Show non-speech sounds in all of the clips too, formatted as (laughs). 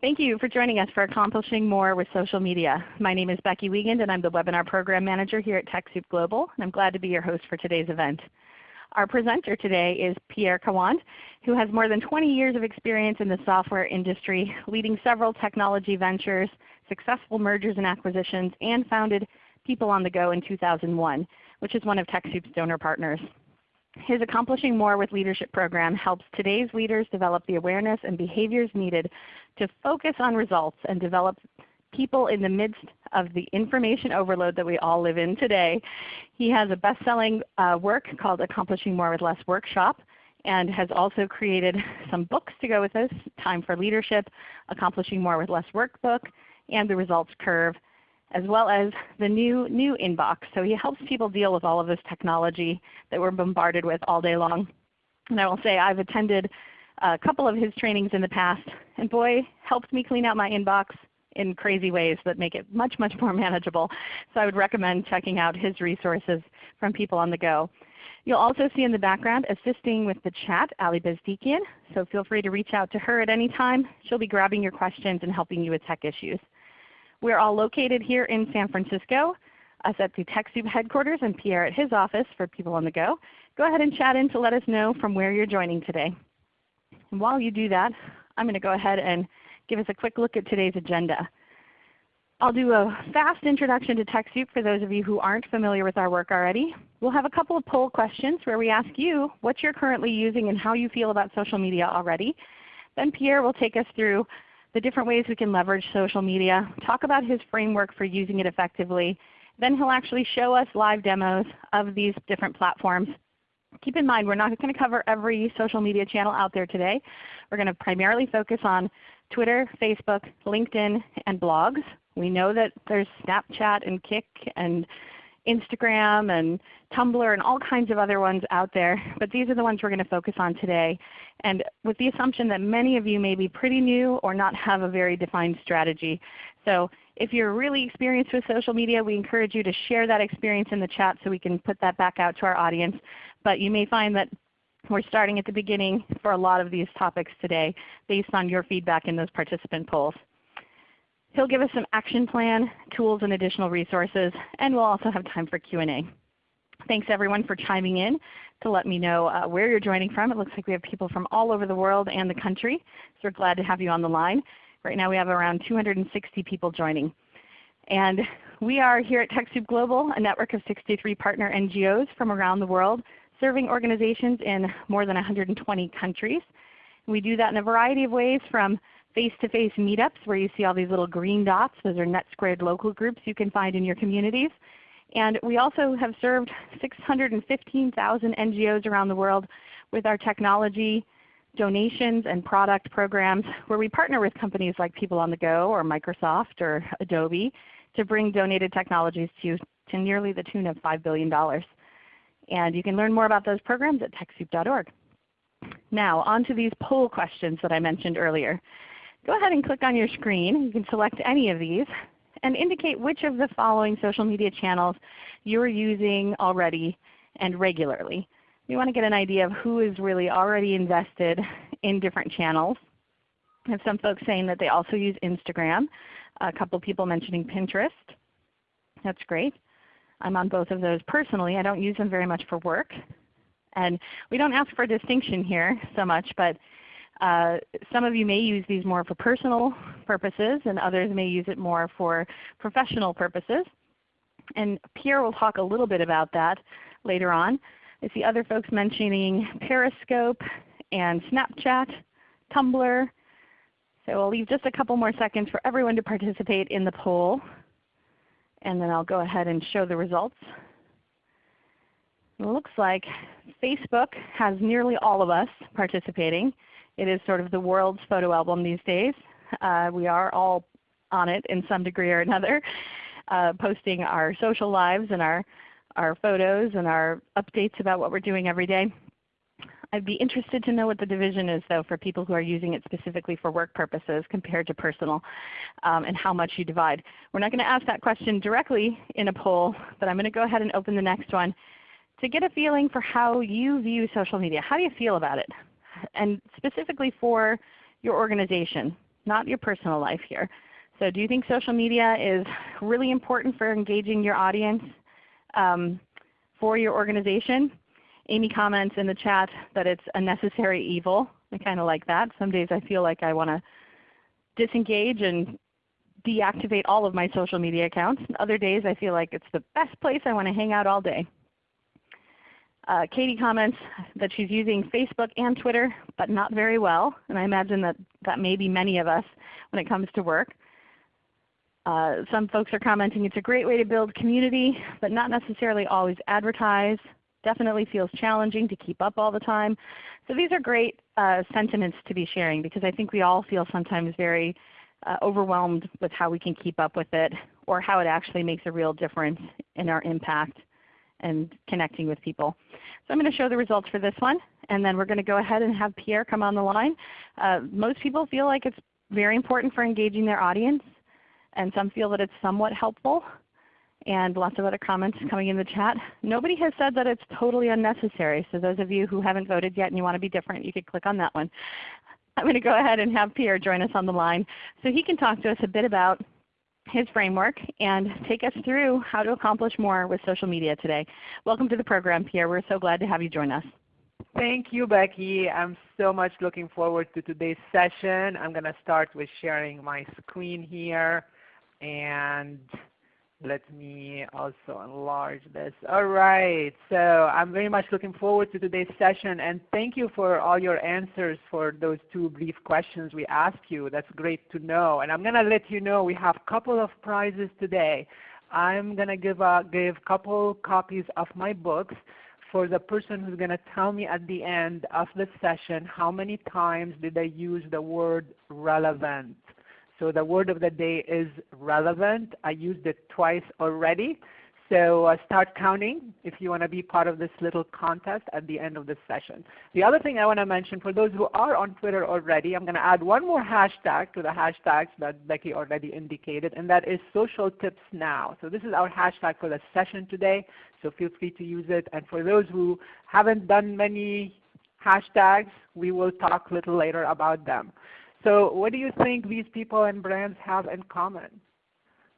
Thank you for joining us for Accomplishing More with Social Media. My name is Becky Wiegand and I'm the Webinar Program Manager here at TechSoup Global. And I'm glad to be your host for today's event. Our presenter today is Pierre Khawand, who has more than 20 years of experience in the software industry, leading several technology ventures, successful mergers and acquisitions, and founded People on the Go in 2001, which is one of TechSoup's donor partners. His Accomplishing More with Leadership program helps today's leaders develop the awareness and behaviors needed to focus on results and develop people in the midst of the information overload that we all live in today. He has a best-selling uh, work called Accomplishing More with Less Workshop and has also created (laughs) some books to go with this, Time for Leadership, Accomplishing More with Less Workbook, and The Results Curve, as well as the new, new inbox. So he helps people deal with all of this technology that we're bombarded with all day long. And I will say I've attended a couple of his trainings in the past, and boy, helps me clean out my inbox in crazy ways that make it much, much more (laughs) manageable. So I would recommend checking out his resources from People on the Go. You'll also see in the background assisting with the chat Ali Bezdikian, so feel free to reach out to her at any time. She'll be grabbing your questions and helping you with tech issues. We're all located here in San Francisco, us at the TechSoup headquarters and Pierre at his office for people on the go. Go ahead and chat in to let us know from where you're joining today. And while you do that, I'm going to go ahead and give us a quick look at today's agenda. I'll do a fast introduction to TechSoup for those of you who aren't familiar with our work already. We'll have a couple of poll questions where we ask you what you're currently using and how you feel about social media already. Then Pierre will take us through the different ways we can leverage social media, talk about his framework for using it effectively. Then he'll actually show us live demos of these different platforms. Keep in mind we're not going to cover every social media channel out there today. We're going to primarily focus on Twitter, Facebook, LinkedIn, and blogs. We know that there's Snapchat and Kik and Instagram and Tumblr and all kinds of other ones out there, but these are the ones we're going to focus on today. And with the assumption that many of you may be pretty new or not have a very defined strategy. So if you're really experienced with social media, we encourage you to share that experience in the chat so we can put that back out to our audience. But you may find that we're starting at the beginning for a lot of these topics today based on your feedback in those participant polls. He'll give us some action plan, tools, and additional resources, and we'll also have time for Q&A. Thanks everyone for chiming in to let me know uh, where you're joining from. It looks like we have people from all over the world and the country, so we're glad to have you on the line. Right now we have around 260 people joining. And we are here at TechSoup Global, a network of 63 partner NGOs from around the world, serving organizations in more than 120 countries. We do that in a variety of ways from face-to-face -face meetups where you see all these little green dots. Those are NetSquared local groups you can find in your communities. And we also have served 615,000 NGOs around the world with our technology donations and product programs where we partner with companies like People on the Go or Microsoft or Adobe to bring donated technologies to, to nearly the tune of $5 billion. And you can learn more about those programs at TechSoup.org. Now on to these poll questions that I mentioned earlier. Go ahead and click on your screen. You can select any of these and indicate which of the following social media channels you're using already and regularly. We want to get an idea of who is really already invested in different channels. I have some folks saying that they also use Instagram. A couple people mentioning Pinterest. That's great. I'm on both of those personally. I don't use them very much for work. And we don't ask for distinction here so much, but uh, some of you may use these more for personal purposes and others may use it more for professional purposes. And Pierre will talk a little bit about that later on. I see other folks mentioning Periscope and Snapchat, Tumblr. So I'll leave just a couple more seconds for everyone to participate in the poll. And then I'll go ahead and show the results. It looks like Facebook has nearly all of us participating. It is sort of the world's photo album these days. Uh, we are all on it in some degree or another, (laughs) uh, posting our social lives and our, our photos and our updates about what we're doing every day. I'd be interested to know what the division is though for people who are using it specifically for work purposes compared to personal um, and how much you divide. We're not going to ask that question directly in a poll, but I'm going to go ahead and open the next one to get a feeling for how you view social media. How do you feel about it? and specifically for your organization. not your personal life here. So do you think social media is really important for engaging your audience um, for your organization? Amy comments in the chat that it's a necessary evil. I kind of like that. Some days I feel like I want to disengage and deactivate all of my social media accounts. Other days I feel like it's the best place I want to hang out all day. Uh, Katie comments that she's using Facebook and Twitter, but not very well. And I imagine that that may be many of us when it comes to work. Uh, some folks are commenting it's a great way to build community, but not necessarily always advertise. Definitely feels challenging to keep up all the time. So these are great uh, sentiments to be sharing because I think we all feel sometimes very uh, overwhelmed with how we can keep up with it or how it actually makes a real difference in our impact and connecting with people. So I'm going to show the results for this one, and then we're going to go ahead and have Pierre come on the line. Uh, most people feel like it's very important for engaging their audience, and some feel that it's somewhat helpful, and lots of other comments coming in the chat. Nobody has said that it's totally unnecessary, so those of you who haven't voted yet and you want to be different, you could click on that one. I'm going to go ahead and have Pierre join us on the line so he can talk to us a bit about his framework and take us through how to accomplish more with social media today. Welcome to the program, Pierre. We're so glad to have you join us. Thank you, Becky. I'm so much looking forward to today's session. I'm going to start with sharing my screen here. And let me also enlarge this. All right, so I'm very much looking forward to today's session and thank you for all your answers for those two brief questions we asked you. That's great to know. And I'm going to let you know we have a couple of prizes today. I'm going to give a give couple copies of my books for the person who's going to tell me at the end of the session how many times did they use the word relevant. So the word of the day is relevant. I used it twice already. So uh, start counting if you want to be part of this little contest at the end of this session. The other thing I want to mention for those who are on Twitter already, I'm going to add one more hashtag to the hashtags that Becky already indicated, and that is social tips now. So this is our hashtag for the session today, so feel free to use it. And for those who haven't done many hashtags, we will talk a little later about them. So what do you think these people and brands have in common?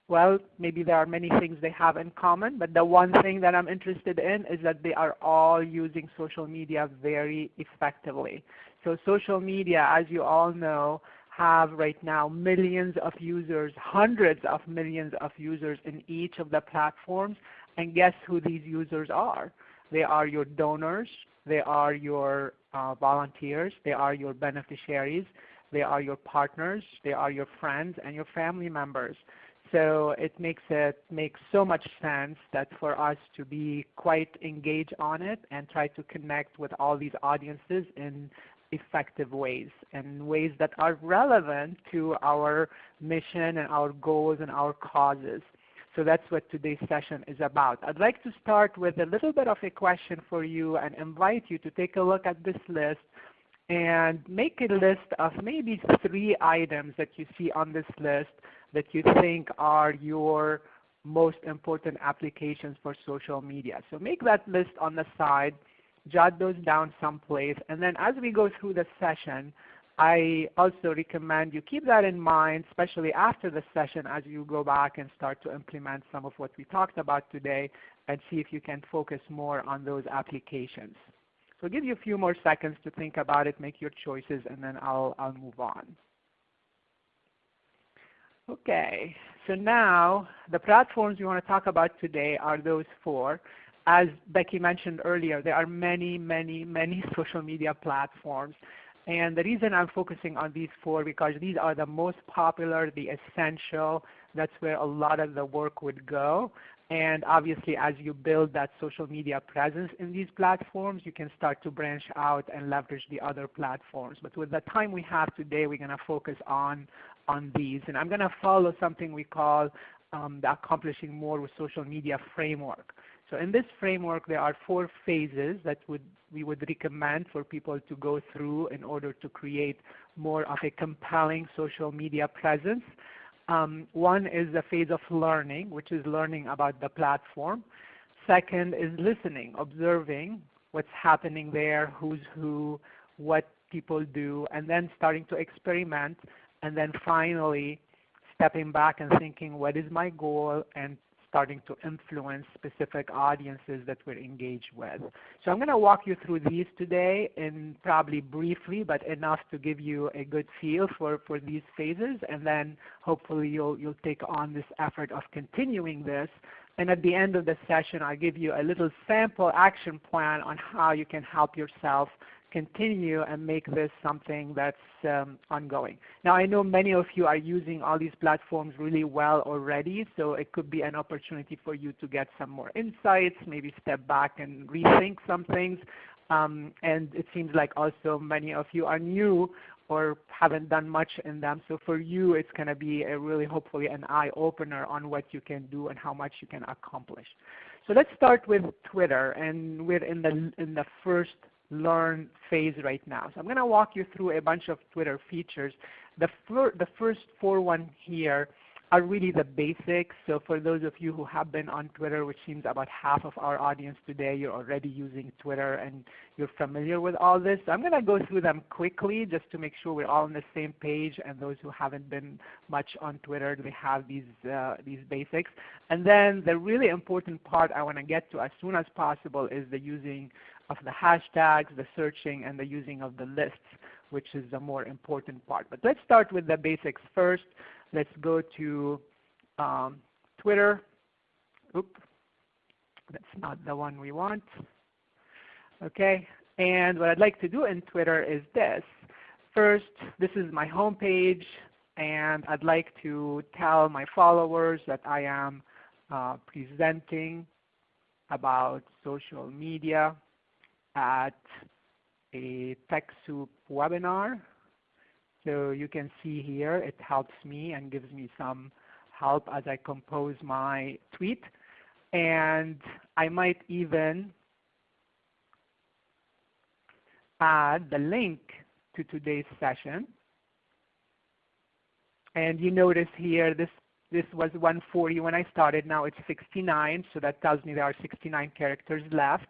Well, maybe there are many things they have in common, but the one thing that I'm interested in is that they are all using social media very effectively. So social media, as you all know, have right now millions of users, hundreds of millions of users in each of the platforms. And guess who these users are? They are your donors, they are your uh, volunteers, they are your beneficiaries, they are your partners, they are your friends and your family members. So it makes it makes so much sense that for us to be quite engaged on it and try to connect with all these audiences in effective ways and ways that are relevant to our mission and our goals and our causes. So that's what today's session is about. I'd like to start with a little bit of a question for you and invite you to take a look at this list and make a list of maybe three items that you see on this list that you think are your most important applications for social media. So make that list on the side, jot those down someplace, and then as we go through the session, I also recommend you keep that in mind, especially after the session as you go back and start to implement some of what we talked about today and see if you can focus more on those applications. So give you a few more seconds to think about it, make your choices, and then I'll, I'll move on. Okay, so now the platforms we want to talk about today are those four. As Becky mentioned earlier, there are many, many, many (laughs) social media platforms. And the reason I'm focusing on these four because these are the most popular, the essential. That's where a lot of the work would go. And obviously as you build that social media presence in these platforms, you can start to branch out and leverage the other platforms. But with the time we have today, we're going to focus on, on these. And I'm going to follow something we call um, the Accomplishing More with Social Media framework. So in this framework, there are four phases that would, we would recommend for people to go through in order to create more of a compelling social media presence. Um, one is the phase of learning, which is learning about the platform. Second is listening, observing what's happening there, who's who, what people do, and then starting to experiment and then finally stepping back and thinking what is my goal and starting to influence specific audiences that we're engaged with. So I'm going to walk you through these today and probably briefly, but enough to give you a good feel for, for these phases. And then hopefully you'll, you'll take on this effort of continuing this. And at the end of the session, I'll give you a little sample action plan on how you can help yourself continue and make this something that's um, ongoing. Now I know many of you are using all these platforms really well already, so it could be an opportunity for you to get some more insights, maybe step back and rethink some things. Um, and it seems like also many of you are new or haven't done much in them. So for you, it's going to be a really hopefully an eye-opener on what you can do and how much you can accomplish. So let's start with Twitter, and we're in the in the first learn phase right now. So I'm going to walk you through a bunch of Twitter features. The, fir the first four one here are really the basics. So for those of you who have been on Twitter, which seems about half of our audience today, you're already using Twitter and you're familiar with all this. So I'm going to go through them quickly just to make sure we're all on the same page and those who haven't been much on Twitter, they have these, uh, these basics. And then the really important part I want to get to as soon as possible is the using of the hashtags, the searching, and the using of the lists, which is the more important part. But let's start with the basics first. Let's go to um, Twitter. Oop, that's not the one we want. Okay, and what I'd like to do in Twitter is this. First, this is my home page, and I'd like to tell my followers that I am uh, presenting about social media at a TechSoup webinar. So you can see here it helps me and gives me some help as I compose my tweet. And I might even add the link to today's session. And you notice here this this was 140 when I started. Now it's 69, so that tells me there are 69 characters left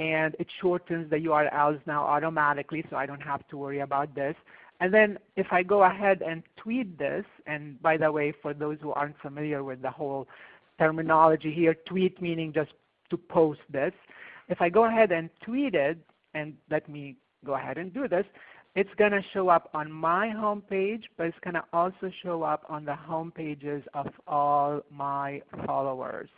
and it shortens the URLs now automatically so I don't have to worry about this. And then if I go ahead and tweet this, and by the way, for those who aren't familiar with the whole terminology here, tweet meaning just to post this. If I go ahead and tweet it, and let me go ahead and do this, it's going to show up on my home page, but it's going to also show up on the home pages of all my followers.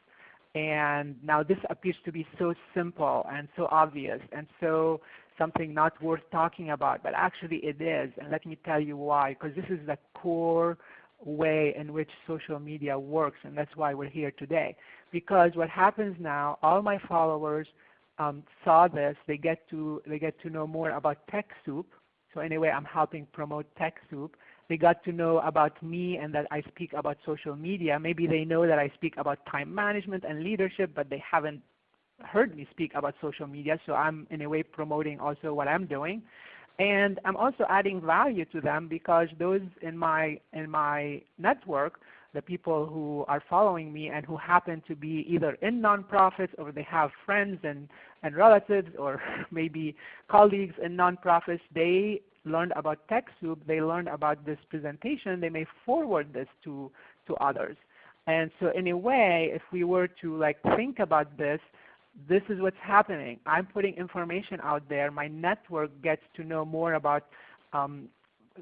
And now this appears to be so simple and so obvious and so something not worth talking about, but actually it is. And let me tell you why, because this is the core way in which social media works, and that's why we're here today. Because what happens now, all my followers um, saw this. They get to they get to know more about TechSoup. So anyway, I'm helping promote TechSoup they got to know about me and that I speak about social media. Maybe they know that I speak about time management and leadership, but they haven't heard me speak about social media. So I'm in a way promoting also what I'm doing. And I'm also adding value to them because those in my, in my network, the people who are following me and who happen to be either in nonprofits or they have friends and, and relatives or (laughs) maybe colleagues in nonprofits, they learned about TechSoup, they learned about this presentation, they may forward this to, to others. And so in a way, if we were to like think about this, this is what's happening. I'm putting information out there. My network gets to know more about um,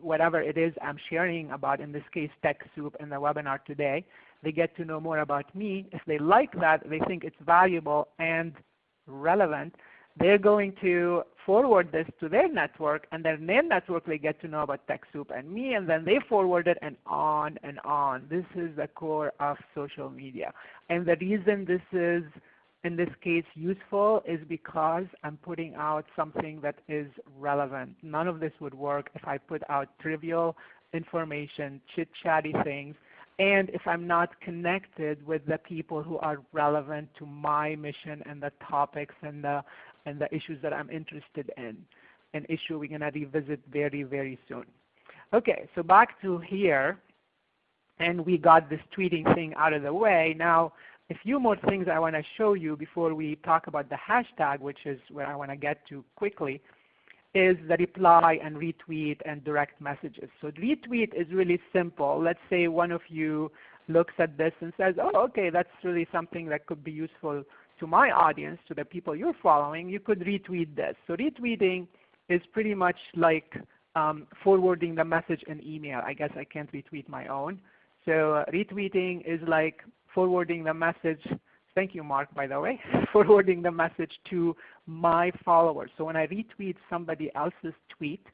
whatever it is I'm sharing about, in this case TechSoup and the webinar today. They get to know more about me. If they like that, they think it's valuable and relevant, they're going to forward this to their network, and then their network they get to know about TechSoup and me, and then they forward it, and on and on. This is the core of social media. And the reason this is, in this case, useful is because I'm putting out something that is relevant. None of this would work if I put out trivial information, chit-chatty things, and if I'm not connected with the people who are relevant to my mission and the topics and the and the issues that I'm interested in, an issue we're going to revisit very, very soon. Okay, so back to here, and we got this tweeting thing out of the way. Now, a few more things I want to show you before we talk about the hashtag, which is where I want to get to quickly. is the reply and retweet and direct messages. So retweet is really simple. Let's say one of you looks at this and says, oh, okay, that's really something that could be useful to my audience, to the people you're following. You could retweet this. So retweeting is pretty much like um, forwarding the message in email. I guess I can't retweet my own. So uh, retweeting is like forwarding the message Thank you, Mark, by the way, (laughs) forwarding the message to my followers. So when I retweet somebody else's tweet,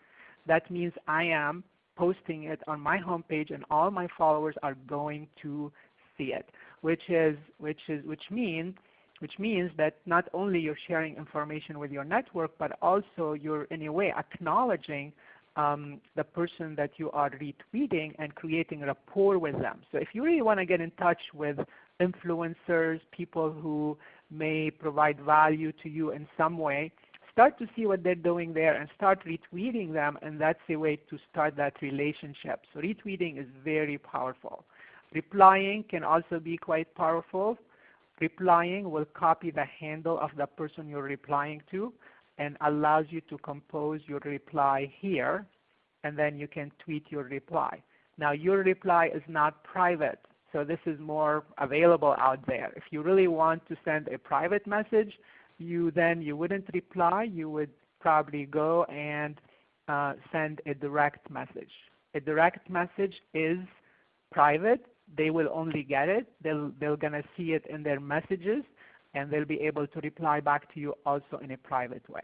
that means I am posting it on my homepage and all my followers are going to see it, which is which is which means which means that not only you're sharing information with your network, but also you're in a way acknowledging um, the person that you are retweeting and creating rapport with them. So if you really want to get in touch with influencers, people who may provide value to you in some way, start to see what they're doing there and start retweeting them and that's a way to start that relationship. So retweeting is very powerful. Replying can also be quite powerful. Replying will copy the handle of the person you're replying to and allows you to compose your reply here and then you can tweet your reply. Now your reply is not private so this is more available out there. If you really want to send a private message, you then you wouldn't reply. You would probably go and uh, send a direct message. A direct message is private. They will only get it. They'll, they're going to see it in their messages and they'll be able to reply back to you also in a private way.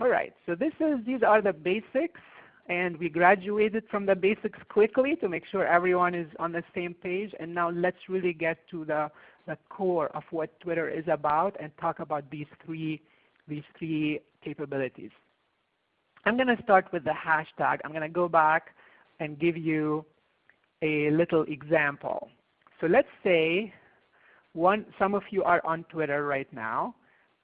All right, so this is, these are the basics and we graduated from the basics quickly to make sure everyone is on the same page. And now let's really get to the, the core of what Twitter is about and talk about these three, these three capabilities. I'm going to start with the hashtag. I'm going to go back and give you a little example. So let's say one, some of you are on Twitter right now,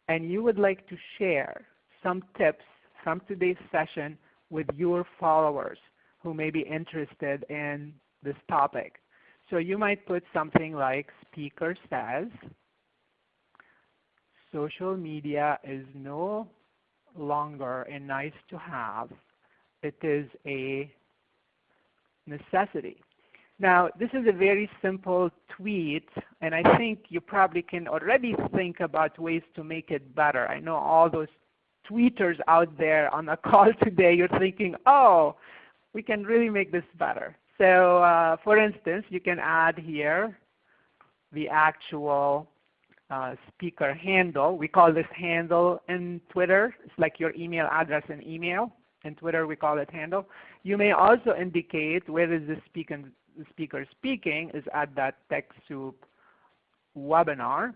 and you would like to share some tips from today's session with your followers who may be interested in this topic. So you might put something like speaker says, social media is no longer a nice to have, it is a necessity. Now this is a very simple tweet and I think you probably can already think about ways to make it better. I know all those tweeters out there on the (laughs) call today, you're thinking, oh, we can really make this better. So uh, for instance, you can add here the actual uh, speaker handle. We call this handle in Twitter. It's like your email address in email. In Twitter we call it handle. You may also indicate where is the speaker, the speaker speaking is at that TechSoup webinar.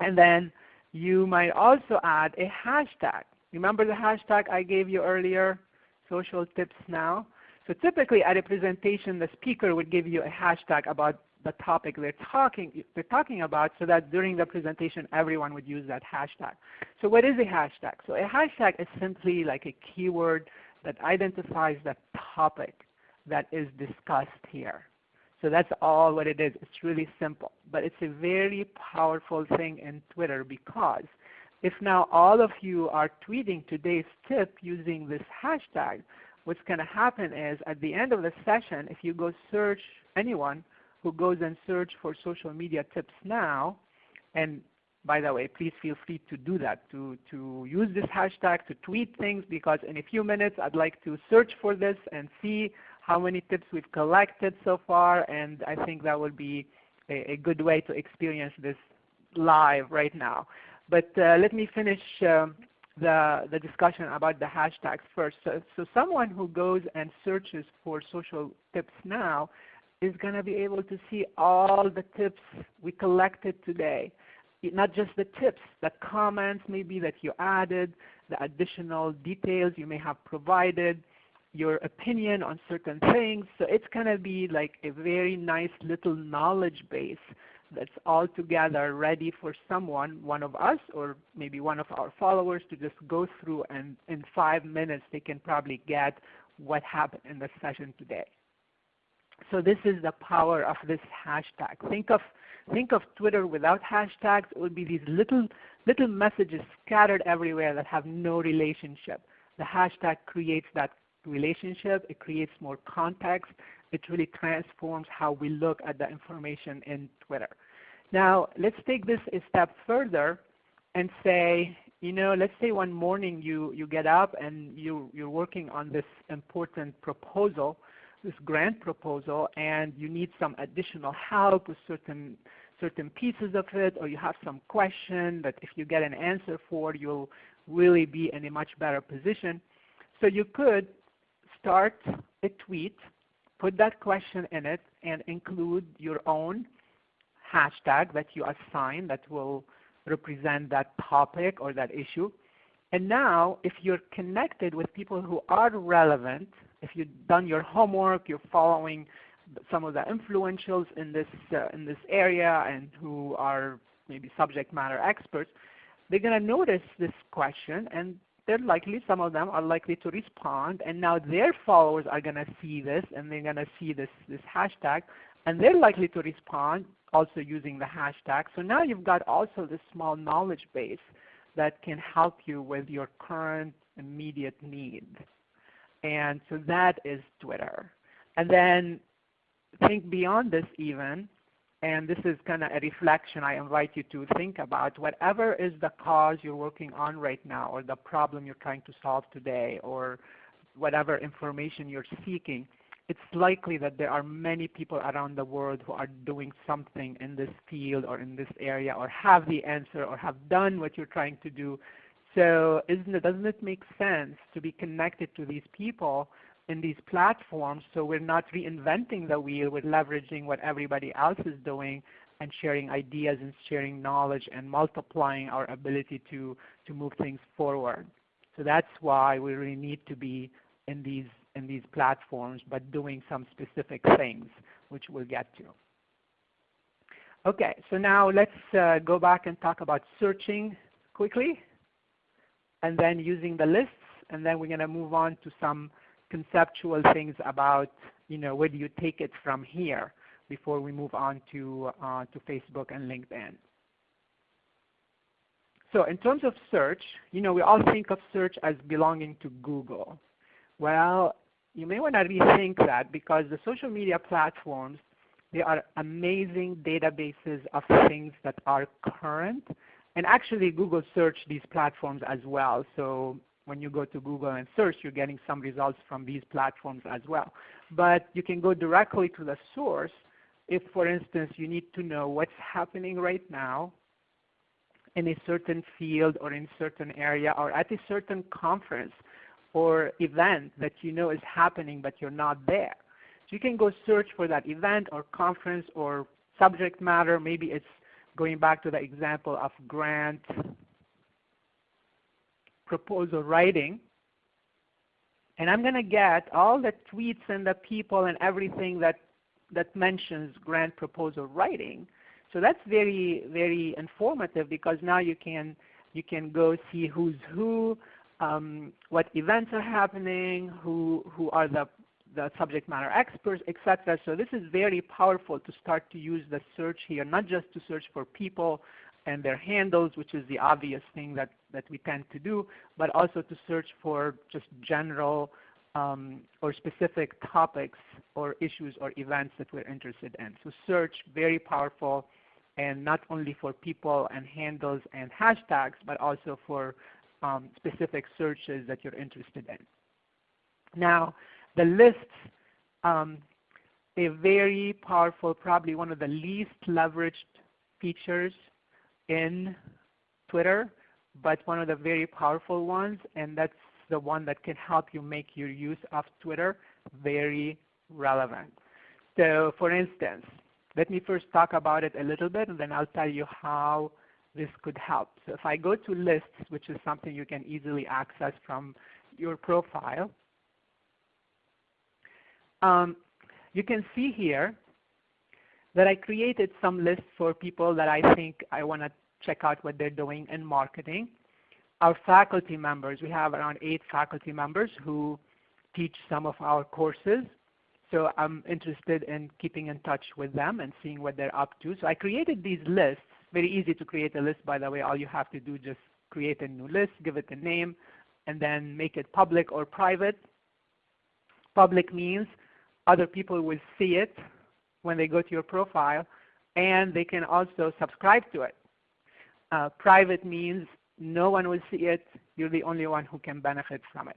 And then you might also add a hashtag. Remember the hashtag I gave you earlier, social tips now? So typically at a presentation the speaker would give you a hashtag about the topic they're talking, they're talking about so that during the presentation everyone would use that hashtag. So what is a hashtag? So a hashtag is simply like a keyword that identifies the topic that is discussed here. So that's all what it is. It's really simple. But it's a very powerful thing in Twitter because if now all of you are tweeting today's tip using this hashtag, what's going to happen is at the end of the session, if you go search anyone who goes and search for social media tips now, and by the way, please feel free to do that, to, to use this hashtag to tweet things because in a few minutes I'd like to search for this and see how many tips we've collected so far, and I think that would be a, a good way to experience this live right now. But uh, let me finish um, the, the discussion about the hashtags first. So, so someone who goes and searches for social tips now is going to be able to see all the tips we collected today. Not just the tips, the comments maybe that you added, the additional details you may have provided, your opinion on certain things. So it's going to be like a very nice little knowledge base that's all together ready for someone, one of us or maybe one of our followers to just go through and in five minutes they can probably get what happened in the session today. So this is the power of this hashtag. Think of, think of Twitter without hashtags. It would be these little, little messages scattered everywhere that have no relationship. The hashtag creates that relationship. It creates more context. It really transforms how we look at the information in Twitter. Now, let's take this a step further and say, you know, let's say one morning you, you get up and you, you're working on this important proposal, this grant proposal, and you need some additional help with certain, certain pieces of it, or you have some question that if you get an answer for, you'll really be in a much better position. So you could start a tweet, put that question in it, and include your own hashtag that you assign that will represent that topic or that issue. And now, if you're connected with people who are relevant, if you've done your homework, you're following some of the influentials in this, uh, in this area and who are maybe subject matter experts, they're going to notice this question and they're likely, some of them are likely to respond and now their followers are going to see this and they're going to see this, this hashtag and they're likely to respond also using the hashtag. So now you've got also this small knowledge base that can help you with your current immediate need. And so that is Twitter. And then think beyond this even, and this is kind of a reflection I invite you to think about. Whatever is the cause you're working on right now or the problem you're trying to solve today or whatever information you're seeking, it's likely that there are many people around the world who are doing something in this field or in this area or have the answer or have done what you're trying to do. So it, doesn't it make sense to be connected to these people in these platforms so we're not reinventing the wheel, we're leveraging what everybody else is doing and sharing ideas and sharing knowledge and multiplying our ability to, to move things forward. So that's why we really need to be in these in these platforms, but doing some specific things, which we'll get to. Okay, so now let's uh, go back and talk about searching quickly, and then using the lists, and then we're going to move on to some conceptual things about, you know, where do you take it from here before we move on to, uh, to Facebook and LinkedIn. So in terms of search, you know, we all think of search as belonging to Google. Well, you may want to rethink that because the social media platforms, they are amazing databases of things that are current. And actually Google search these platforms as well. So when you go to Google and search, you're getting some results from these platforms as well. But you can go directly to the source if, for instance, you need to know what's happening right now in a certain field or in certain area or at a certain conference or event that you know is happening but you're not there. So you can go search for that event or conference or subject matter. Maybe it's going back to the example of grant proposal writing. And I'm going to get all the tweets and the people and everything that, that mentions grant proposal writing. So that's very, very informative because now you can, you can go see who's who, um, what events are happening, who, who are the, the subject matter experts, etc. So this is very powerful to start to use the search here, not just to search for people and their handles, which is the obvious thing that, that we tend to do, but also to search for just general um, or specific topics or issues or events that we're interested in. So search, very powerful, and not only for people and handles and hashtags, but also for um, specific searches that you're interested in. Now, the lists, um, a very powerful, probably one of the least leveraged features in Twitter, but one of the very powerful ones, and that's the one that can help you make your use of Twitter very relevant. So for instance, let me first talk about it a little bit, and then I'll tell you how this could help. So if I go to lists, which is something you can easily access from your profile, um, you can see here that I created some lists for people that I think I want to check out what they're doing in marketing. Our faculty members, we have around eight faculty members who teach some of our courses. So I'm interested in keeping in touch with them and seeing what they're up to. So I created these lists very easy to create a list, by the way. All you have to do is just create a new list, give it a name, and then make it public or private. Public means other people will see it when they go to your profile, and they can also subscribe to it. Uh, private means no one will see it. You're the only one who can benefit from it.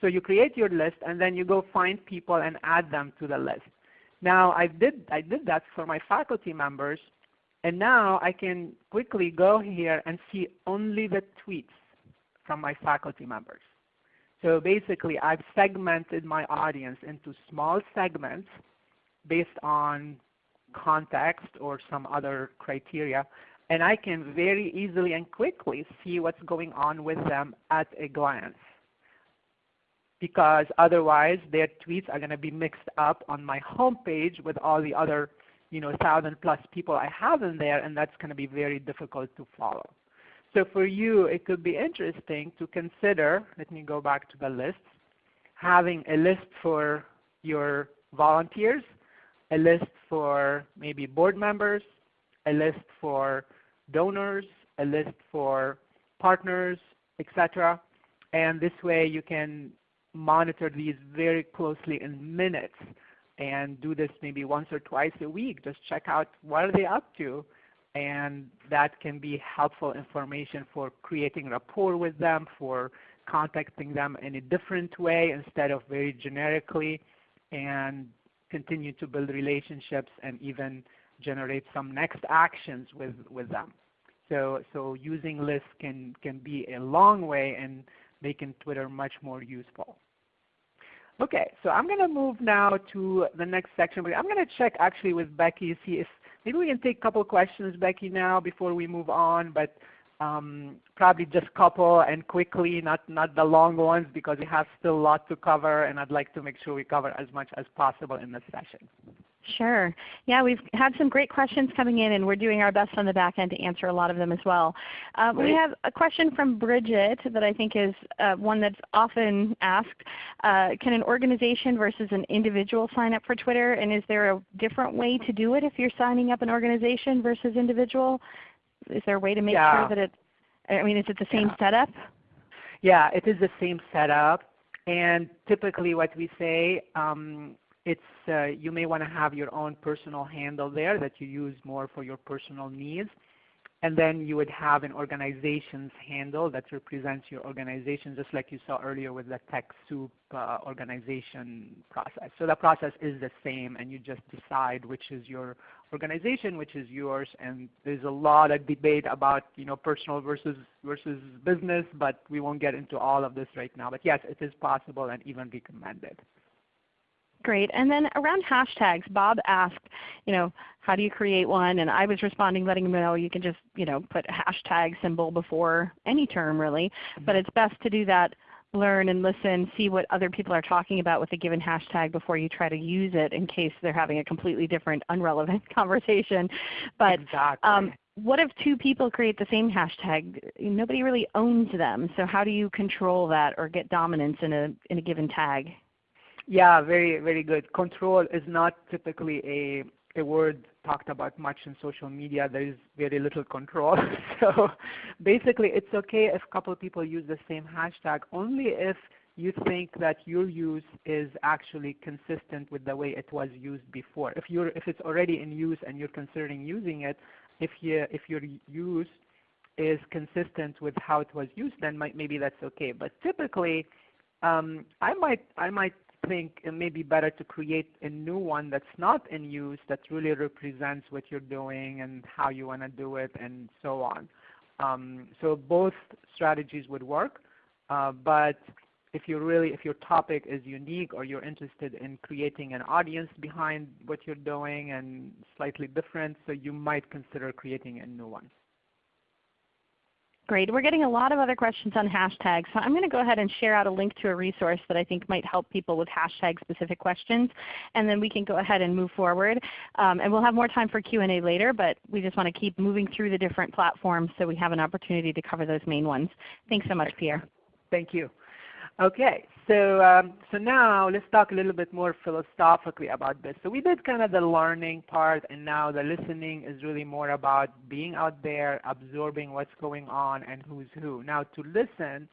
So you create your list, and then you go find people and add them to the list. Now I did, I did that for my faculty members, and now I can quickly go here and see only the tweets from my faculty members. So basically I've segmented my audience into small segments based on context or some other criteria and I can very easily and quickly see what's going on with them at a glance because otherwise their tweets are going to be mixed up on my homepage with all the other you know, thousand plus people I have in there and that's going to be very difficult to follow. So for you it could be interesting to consider, let me go back to the list, having a list for your volunteers, a list for maybe board members, a list for donors, a list for partners, etc. And this way you can monitor these very closely in minutes and do this maybe once or twice a week. Just check out what are they up to and that can be helpful information for creating rapport with them, for contacting them in a different way instead of very generically and continue to build relationships and even generate some next actions with, with them. So, so using lists can, can be a long way in making Twitter much more useful. Okay, so I'm going to move now to the next section. But I'm going to check actually with Becky see if maybe we can take a couple questions, Becky, now before we move on. But um, probably just couple and quickly, not, not the long ones because we have still a lot to cover and I'd like to make sure we cover as much as possible in this session. Sure. Yeah, we've had some great questions coming in, and we're doing our best on the back end to answer a lot of them as well. Uh, we have a question from Bridget that I think is uh, one that's often asked. Uh, can an organization versus an individual sign up for Twitter? And is there a different way to do it if you're signing up an organization versus individual? Is there a way to make yeah. sure that it, I mean, is it the same yeah. setup? Yeah, it is the same setup. And typically what we say, um, it's uh, you may want to have your own personal handle there that you use more for your personal needs. And then you would have an organization's handle that represents your organization, just like you saw earlier with the TechSoup uh, organization process. So the process is the same, and you just decide which is your organization, which is yours. And there's a lot of debate about you know personal versus versus business, but we won't get into all of this right now. But yes, it is possible and even recommended. Great. And then around hashtags, Bob asked, you know, how do you create one? And I was responding letting him know you can just you know, put a hashtag symbol before any term really. But mm-hmm. it's best to do that learn and listen, see what other people are talking about with a given hashtag before you try to use it in case they're having a completely different, unrelevant (laughs) conversation. But exactly. um, what if two people create the same hashtag? Nobody really owns them. So how do you control that or get dominance in a, in a given tag? Yeah, very, very good. Control is not typically a, a word talked about much in social media. There is very little control. (laughs) so basically it's okay if a couple of people use the same hashtag only if you think that your use is actually consistent with the way it was used before. If, you're, if it's already in use and you're considering using it, if, you, if your use is consistent with how it was used, then might, maybe that's okay. But typically, um, I might I might think it may be better to create a new one that's not in use that really represents what you're doing and how you want to do it and so on. Um, so both strategies would work, uh, but if you really, if your topic is unique or you're interested in creating an audience behind what you're doing and slightly different, so you might consider creating a new one. Great. We're getting a lot of other questions on hashtags. So I'm going to go ahead and share out a link to a resource that I think might help people with hashtag specific questions. And then we can go ahead and move forward. Um, and we'll have more time for Q&A later, but we just want to keep moving through the different platforms so we have an opportunity to cover those main ones. Thanks so much, Pierre. Thank you. Okay, so, um, so now let's talk a little bit more philosophically about this. So we did kind of the learning part and now the listening is really more about being out there, absorbing what's going on and who's who. Now to listen,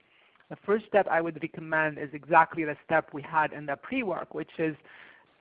the first step I would recommend is exactly the step we had in the pre-work, which is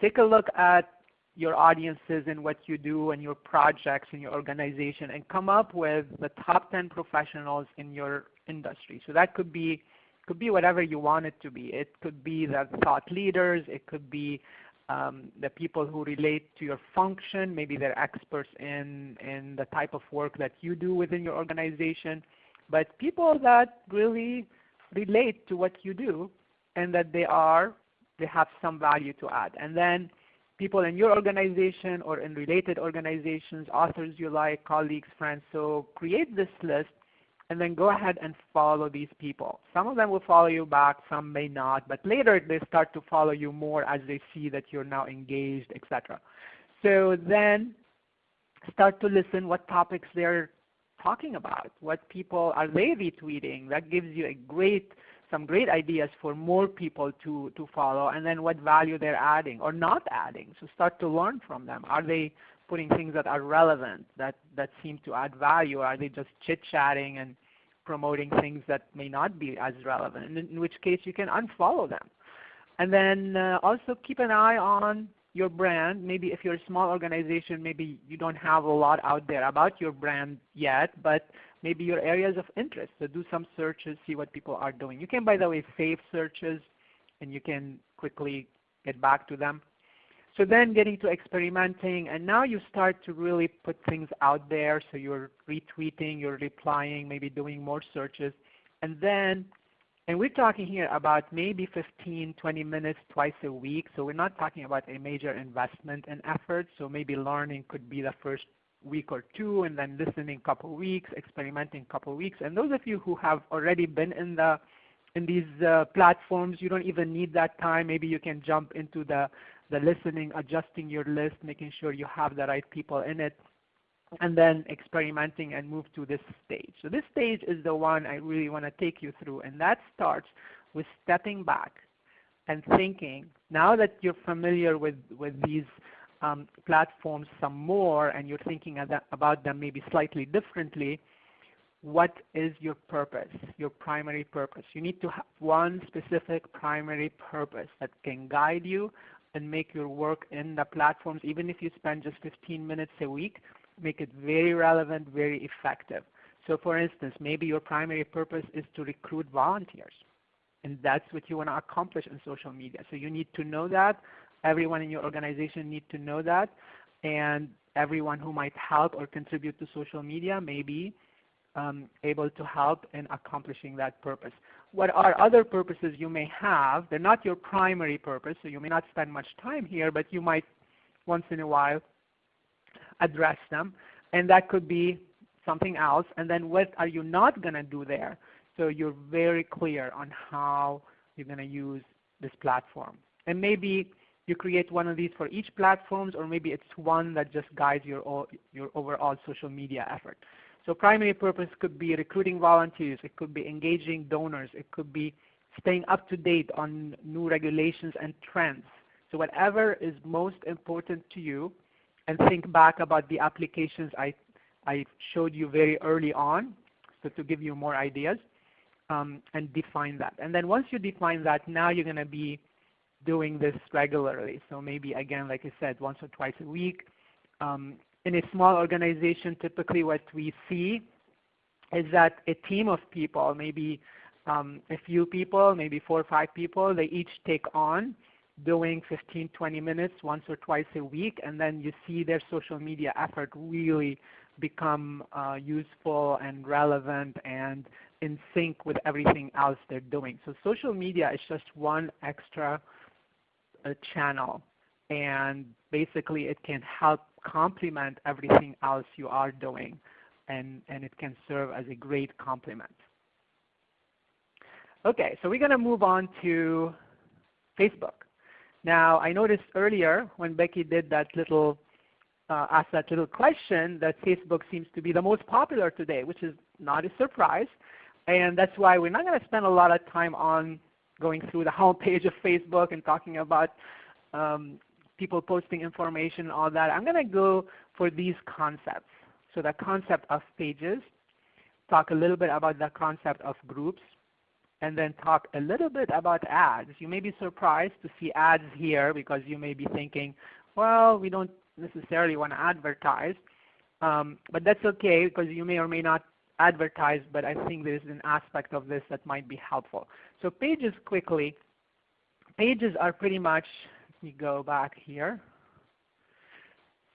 take a look at your audiences and what you do and your projects and your organization and come up with the top 10 professionals in your industry. So that could be could be whatever you want it to be. It could be the thought leaders. It could be um, the people who relate to your function. Maybe they're experts in, in the type of work that you do within your organization. But people that really relate to what you do and that they are, they have some value to add. And then people in your organization or in related organizations, authors you like, colleagues, friends. So create this list and then go ahead and follow these people. Some of them will follow you back, some may not, but later they start to follow you more as they see that you're now engaged, etc. So then start to listen what topics they're talking about, what people are they retweeting. That gives you a great some great ideas for more people to, to follow and then what value they're adding or not adding. So start to learn from them. Are they putting things that are relevant, that, that seem to add value? Or are they just chit-chatting and promoting things that may not be as relevant, in, which case you can unfollow them. And then uh, also keep an eye on your brand. Maybe if you're a small organization, maybe you don't have a lot out there about your brand yet, but maybe your areas of interest. So do some searches, see what people are doing. You can, by the way, save searches, and you can quickly get back to them. So then getting to experimenting, and now you start to really put things out there. So you're retweeting, you're replying, maybe doing more searches. And then, and we're talking here about maybe 15, 20 minutes twice a week. So we're not talking about a major investment and effort. So maybe learning could be the first week or two, and then listening a couple weeks, experimenting a couple weeks. And those of you who have already been in the in these uh, platforms, you don't even need that time. Maybe you can jump into the the listening, adjusting your list, making sure you have the right people in it, and then experimenting and move to this stage. So this stage is the one I really want to take you through, and that starts with stepping back and thinking, now that you're familiar with, with these um, platforms some more and you're thinking about them maybe slightly differently, what is your purpose, your primary purpose? You need to have one specific primary purpose that can guide you and make your work in the platforms, even if you spend just 15 minutes a week, make it very relevant, very effective. So for instance, maybe your primary purpose is to recruit volunteers. And that's what you want to accomplish in social media. So you need to know that. Everyone in your organization need to know that. And everyone who might help or contribute to social media may be um, able to help in accomplishing that purpose what are other purposes you may have. They're not your primary purpose, so you may not spend much time here, but you might once in a while address them. And that could be something else. And then what are you not going to do there? So you're very clear on how you're going to use this platform. And maybe you create one of these for each platforms, or maybe it's one that just guides your, your overall social media effort. So primary purpose could be recruiting volunteers. It could be engaging donors. It could be staying up to date on new regulations and trends. So whatever is most important to you, and think back about the applications I, I showed you very early on, so to give you more ideas, um, and define that. And then once you define that, now you're going to be doing this regularly. So maybe again, like I said, once or twice a week. Um, in a small organization, typically what we see is that a team of people, maybe um, a few people, maybe four or five people, they each take on doing 15, 20 minutes once or twice a week, and then you see their social media effort really become uh, useful and relevant and in sync with everything else they're doing. So social media is just one extra uh, channel, and basically it can help complement everything else you are doing and, and it can serve as a great complement. Okay, so we're going to move on to Facebook. Now I noticed earlier when Becky did that little uh, asked that little question that Facebook seems to be the most popular today, which is not a surprise. And that's why we're not going to spend a lot of time on going through the (laughs) homepage of Facebook and talking about um, people posting information, all that. I'm going to go for these concepts. So the concept of pages, talk a little bit about the concept of groups, and then talk a little bit about ads. You may be surprised to see ads here because you may be thinking, well, we don't necessarily want to advertise. Um, but that's okay because you may or may not advertise, but I think there's an aspect of this that might be helpful. So pages quickly. Pages are pretty much, me go back here.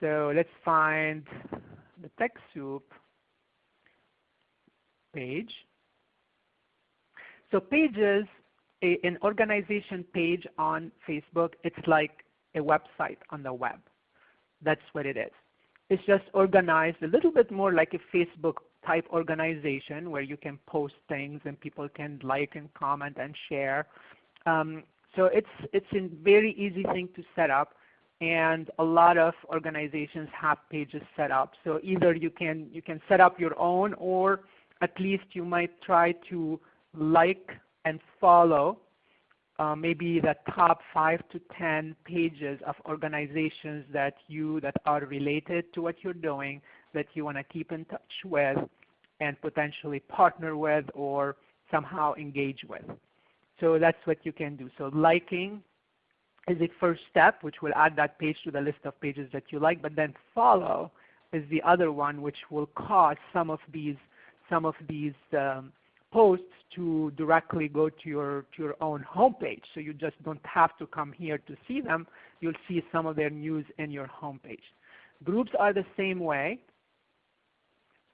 So let's find the TechSoup page. So pages, a, an organization page on Facebook, it's like a website on the web. That's what it is. It's just organized a little bit more like a Facebook type organization where you can post things and people can like and comment and share. Um, so it's, it's a very easy thing to set up and a lot of organizations have pages set up. So either you can, you can set up your own or at least you might try to like and follow uh, maybe the top 5 to 10 pages of organizations that you that are related to what you're doing that you want to keep in touch with and potentially partner with or somehow engage with. So that's what you can do. So liking is a first step which will add that page to the list of pages that you like, but then follow is the other one which will cause some of these some of these um, posts to directly go to your to your own homepage. So you just don't have to come here to see them. You'll see some of their news in your homepage. Groups are the same way.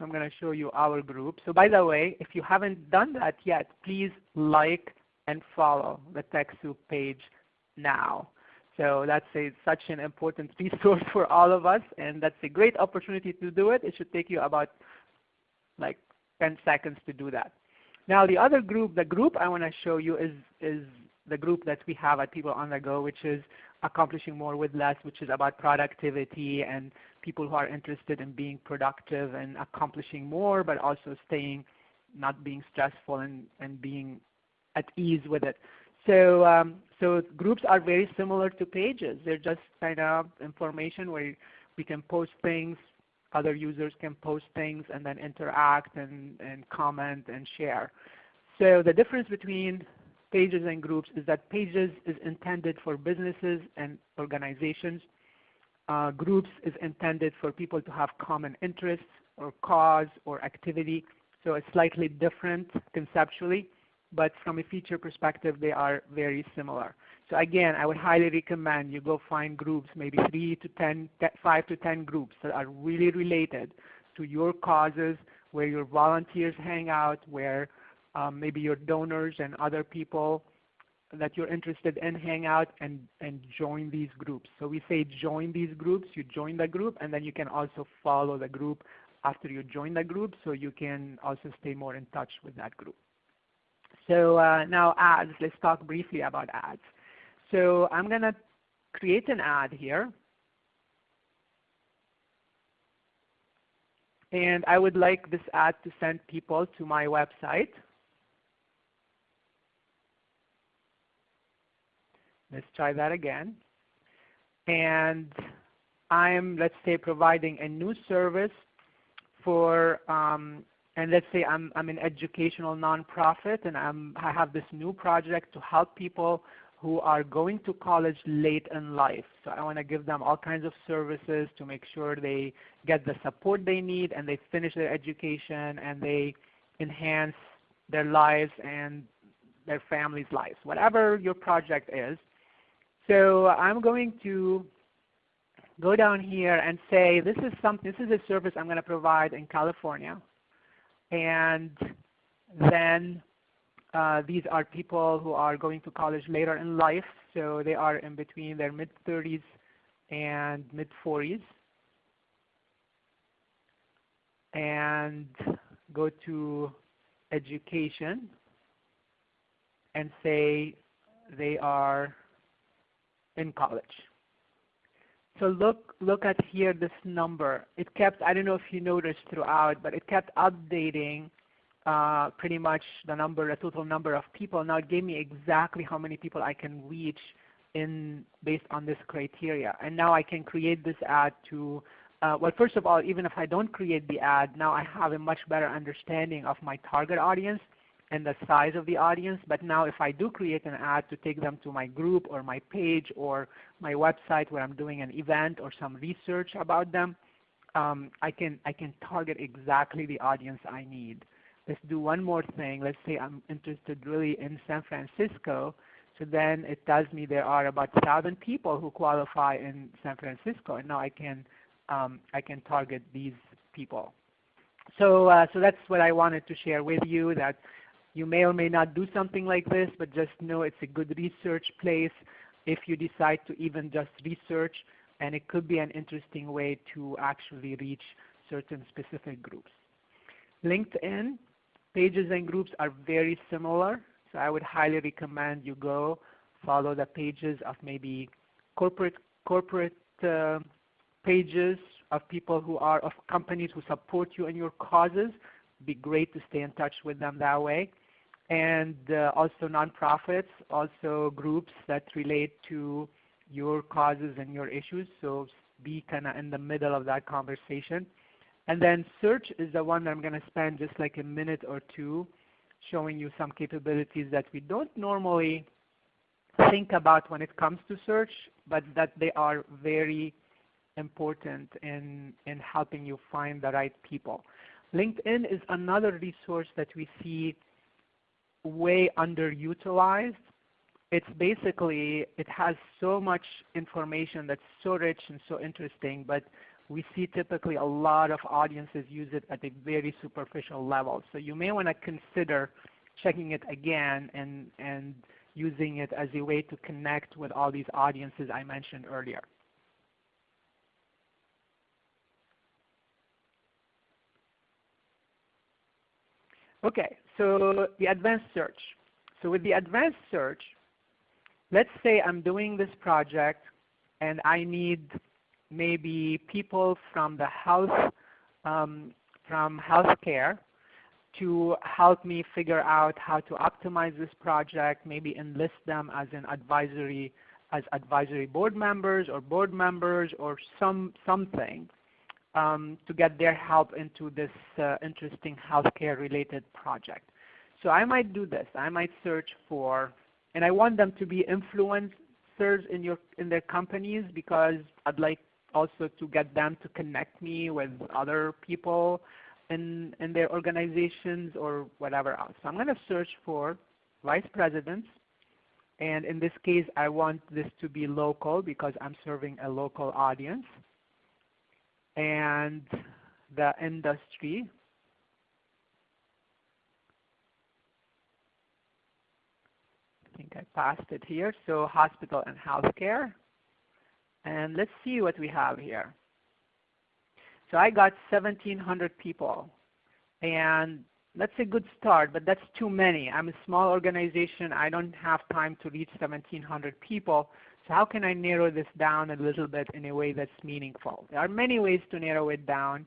I'm going to show you our group. So by the way, if you haven't done that yet, please like and follow the TechSoup page now. So that's a, such an important (laughs) resource for all of us, and that's a great opportunity to do it. It should take you about like 10 seconds to do that. Now the other group, the group I want to show you is, is the group that we have at People on the Go, which is accomplishing more with less, which is about productivity and people who are interested in being productive and accomplishing more, but also staying, not being stressful and, and being at ease with it. So, um, so groups are very similar to pages. They're just kind of information where we can post things, other users can post things and then interact and, and comment and share. So the difference between pages and groups is that pages is intended for businesses and organizations. Uh, groups is intended for people to have common interests or cause or activity. So it's slightly different conceptually, but from a feature perspective they are very similar. So again, I would highly recommend you go find groups, maybe 3 to 10, 5 to 10 groups that are really related to your causes, where your volunteers hang out, where um, maybe your donors and other people that you're interested in hang out and, and join these groups. So we say join these groups, you join the group, and then you can also follow the group after you join the group so you can also stay more in touch with that group. So uh, now ads, let's talk briefly about ads. So I'm going to create an ad here. And I would like this ad to send people to my website. Let's try that again. And I'm, let's say, providing a new service for, um, and let's say I'm, I'm an educational nonprofit and I'm, I have this new project to help people who are going to college late in life. So I want to give them all kinds of services to make sure they get the support they need and they finish their education and they enhance their lives and their family's lives, whatever your project is. So I'm going to go down here and say this is something this is a service I'm going to provide in California. And then uh, these are people who are going to college later in life, so they are in between their mid-30s and mid-40s. And go to education and say they are in college. So look, look at here this number. It kept, I don't know if you noticed throughout, but it kept updating uh, pretty much the number, the total number of people. Now it gave me exactly how many people I can reach in based on this criteria. And now I can create this ad to, uh, well first of all, even if I don't create the ad, now I have a much better understanding of my target audience. And the size of the audience. But now if I do create an ad to take them to my group or my page or my website where I'm doing an event or some research about them, um, I, can, I can target exactly the audience I need. Let's do one more thing. Let's say I'm interested really in San Francisco. So then it tells me there are about 1,000 people who qualify in San Francisco, and now I can, um, I can target these people. So, uh, so that's what I wanted to share with you, that you may or may not do something like this, but just know it's a good research place if you decide to even just research, and it could be an interesting way to actually reach certain specific groups. LinkedIn pages and groups are very similar, so I would highly recommend you go follow the pages of maybe corporate corporate uh, pages of people who are of companies who support you and your causes. It'd be great to stay in touch with them that way and uh, also nonprofits, also groups that relate to your causes and your issues. So be kind of in the middle of that conversation. And then search is the one that I'm going to spend just like a minute or two showing you some capabilities that we don't normally think about when it comes to search, but that they are very important in, in helping you find the right people. LinkedIn is another resource that we see way underutilized. It's basically, it has so much information that's so rich and so interesting, but we see typically a lot of audiences use it at a very superficial level. So you may want to consider checking it again and, and using it as a way to connect with all these audiences I mentioned earlier. Okay, so the advanced search. So with the advanced search, let's say I'm doing this project and I need maybe people from the health, um, from healthcare to help me figure out how to optimize this project, maybe enlist them as an advisory, as advisory board members or board members or some something um, to get their help into this uh, interesting healthcare related project. So I might do this. I might search for, and I want them to be influencers in your in their companies because I'd like also to get them to connect me with other people in in their organizations or whatever else. So I'm going to search for vice presidents, and in this case, I want this to be local because I'm serving a local audience and the industry. I think I passed it here. So hospital and healthcare. And let's see what we have here. So I got 1,700 people. And that's a good start, but that's too many. I'm a small organization. I don't have time to reach 1,700 people. So how can I narrow this down a little bit in a way that's meaningful? There are many ways to narrow it down.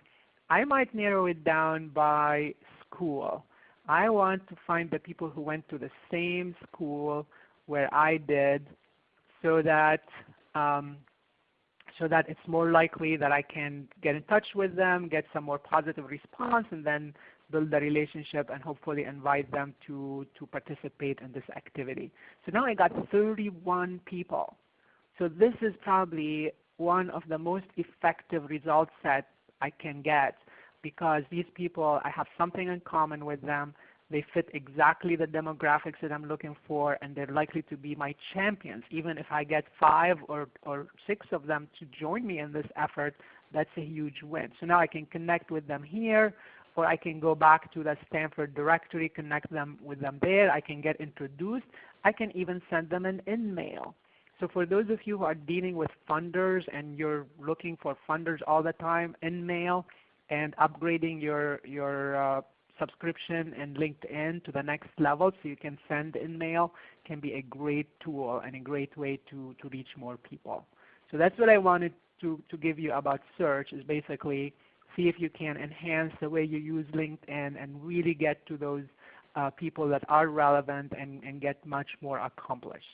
I might narrow it down by school. I want to find the people who went to the same school where I did so that um, so that it's more likely that I can get in touch with them, get some more positive response, and then build the relationship and hopefully invite them to, to participate in this activity. So now I got 31 people. So this is probably one of the most effective results that I can get because these people, I have something in common with them. They fit exactly the demographics that I'm looking for, and they're likely to be my champions. Even if I get five or, or six of them to join me in this effort, that's a huge win. So now I can connect with them here, or I can go back to the Stanford directory, connect them with them there. I can get introduced. I can even send them an in-mail. So for those of you who are dealing with funders and you're looking for funders all the time, InMail and upgrading your, your uh, subscription and LinkedIn to the next level so you can send InMail can be a great tool and a great way to, to reach more people. So that's what I wanted to, to give you about search is basically see if you can enhance the way you use LinkedIn and really get to those uh, people that are relevant and, and get much more accomplished.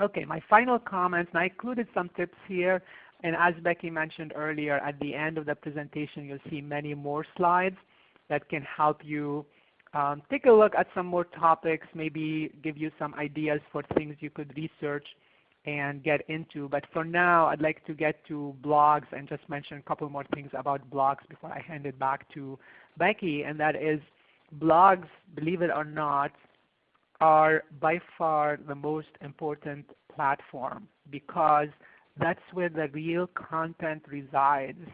Okay, my final comments, and I included some tips here, and as Becky mentioned earlier, at the end of the presentation you'll see many more slides that can help you um, take a look at some more topics, maybe give you some ideas for things you could research and get into. But for now, I'd like to get to blogs and just mention a couple more things about blogs before I hand it back to Becky, and that is blogs, believe it or not, are by far the most important platform because that's where the real content resides.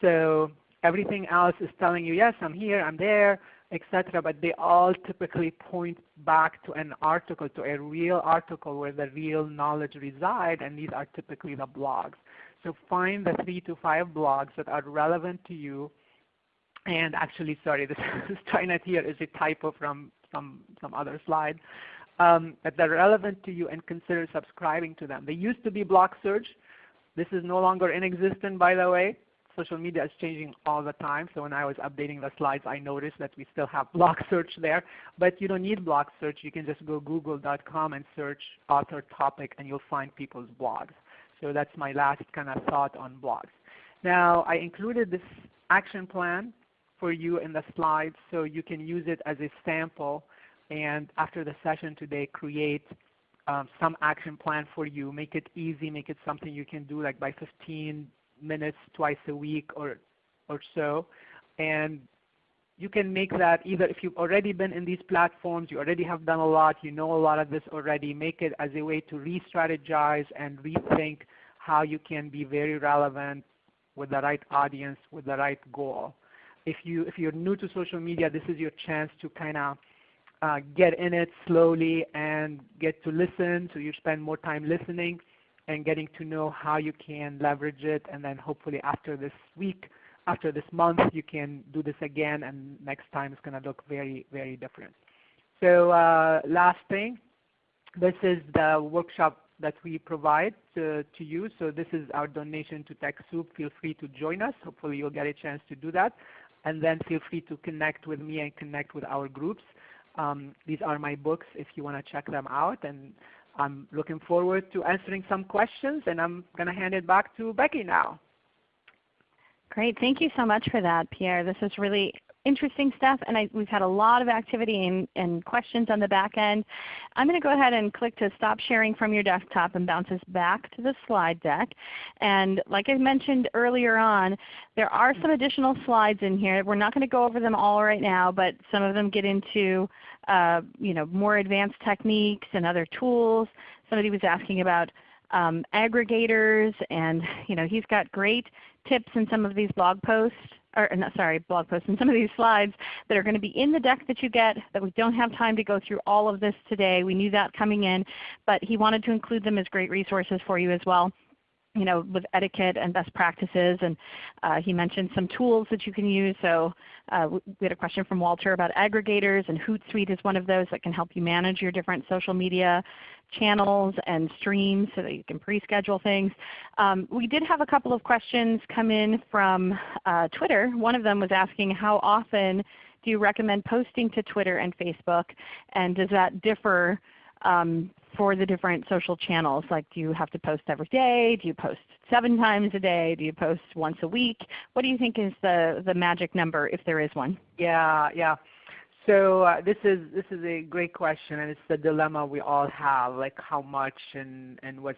So everything else is telling you, yes, I'm here, I'm there, etc. But they all typically point back to an article, to a real article where the real knowledge resides, and these are typically the blogs. So find the three to five blogs that are relevant to you. And actually, sorry, (laughs) this, TriNet here is a typo from some, some other slide. Um, that are relevant to you and consider subscribing to them. They used to be Blogsearch. This is no longer in existence, by the way social media is changing all the time. So when I was updating the slides, I noticed that we still have (laughs) blog search there. But you don't need blog search. You can just go google.com and search author topic, and you'll find people's blogs. So that's my last kind of thought on blogs. Now I included this action plan for you in the slides so you can use it as a sample and after the session today create um, some action plan for you. Make it easy, make it something you can do like by 15 minutes twice a week or, or so. And you can make that either if you've already been in these platforms, you already have done a lot, you know a lot of this already, make it as a way to re-strategize and rethink how you can be very relevant with the right audience, with the right goal. If, you, if you're new to social media, this is your chance to kind of uh, get in it slowly and get to listen, so you spend more time listening and getting to know how you can leverage it. And then hopefully after this week, after this month, you can do this again, and next time it's going to look very, very different. So uh, last thing, this is the workshop that we provide to, to you. So this is our donation to TechSoup. Feel free to join us. Hopefully you'll get a chance to do that. And then feel free to connect with me and connect with our groups. Um, these are my books if you want to check them out. And I'm looking forward to answering some questions, and I'm going to hand it back to Becky now. Great. Thank you so much for that, Pierre. This is really interesting stuff, and I, we've had a lot of activity and, and, questions on the back end. I'm going to go ahead and click to stop sharing from your desktop and bounce us back to the slide deck. And like I mentioned earlier on, there are some additional slides in here. We're not going to go over them all right now, but some of them get into uh, you know, more advanced techniques and other tools. Somebody was asking about um, aggregators, and you know, he's got great tips in some of these blog posts, or sorry, blog posts and some of these slides that are going to be in the deck that you get that we don't have time to go through all of this today. We knew that coming in, but he wanted to include them as great resources for you as well you know, with etiquette and best practices. And uh, he mentioned some tools that you can use. So uh, we had a question from Walter about aggregators, and Hootsuite is one of those that can help you manage your different social media channels and streams so that you can pre-schedule things. Um, we did have a couple of questions come in from uh, Twitter. One of them was asking how often do you recommend posting to Twitter and Facebook, and does that differ um, for the different social channels? Like do you have to post every day? Do you post seven times a day? Do you post once a week? What do you think is the, the magic number if there is one? Yeah, yeah. So uh, this is this is a great question, and it's the dilemma we all have, like how much and and what.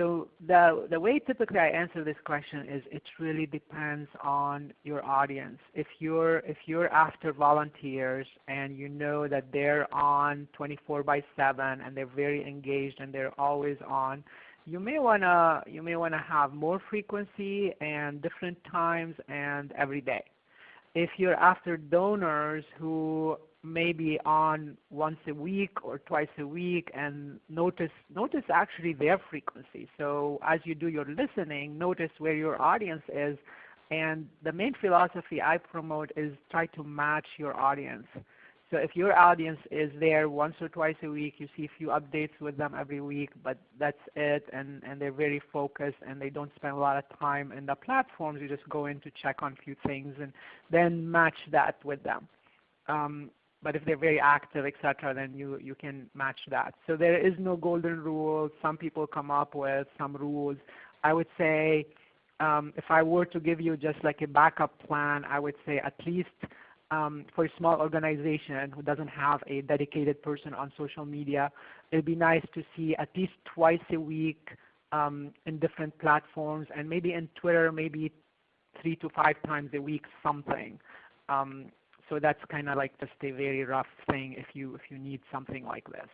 So the, the way typically I answer this question is it really depends on your audience. If you're, if you're after volunteers and you know that they're on 24 by 7 and they're very engaged and they're always on, you may want to you may want to have more frequency and different times and every day. If you're after donors who maybe on once a week or twice a week and notice notice actually their frequency. So as you do your listening, notice where your audience is and the main philosophy I promote is try to match your audience. So if your audience is there once or twice a week, you see a few updates with them every week, but that's it, and, and they're very focused and they don't spend a lot of time in the platforms, you just go in to check on a few things and then match that with them. Um, but if they're very active, etc., then you, you can match that. So there is no golden rule. Some people come up with some rules. I would say um, if I were to give you just like a backup plan, I would say at least um, for a small organization who doesn't have a dedicated person on social media, it'd be nice to see at least twice a week um, in different platforms and maybe in Twitter, maybe three to five times a week something. Um, so that's kind of like just a very rough thing if you if you need something like this.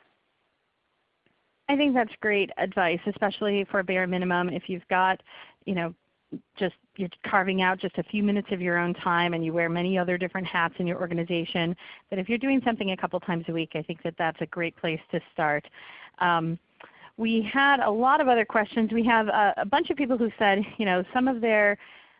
I think that's great advice, especially for a bare minimum. If you've got, you know, just you're carving out just a few minutes of your own time and you wear many other different hats in your organization, that if you're doing something a couple times a week, I think that that's a great place to start. Um, we had a lot of other questions. We have a, a bunch of people who said, you know, some of their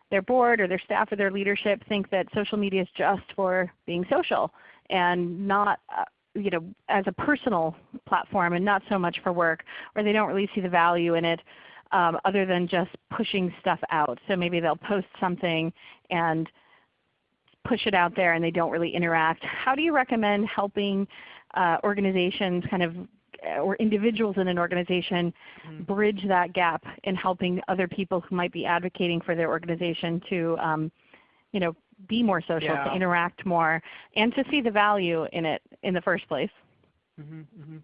their board or their staff or their leadership think that social media is just for being social and not uh, you know, as a personal platform and not so much for work, or they don't really see the value in it um, other than just pushing stuff out. So maybe they'll post something and push it out there and they don't really interact. How do you recommend helping uh, organizations kind of or individuals in an organization mm-hmm. bridge that gap in helping other people who might be advocating for their organization to um, you know, be more social, yeah. to interact more, and to see the value in it in the first place. Mm-hmm, mm-hmm.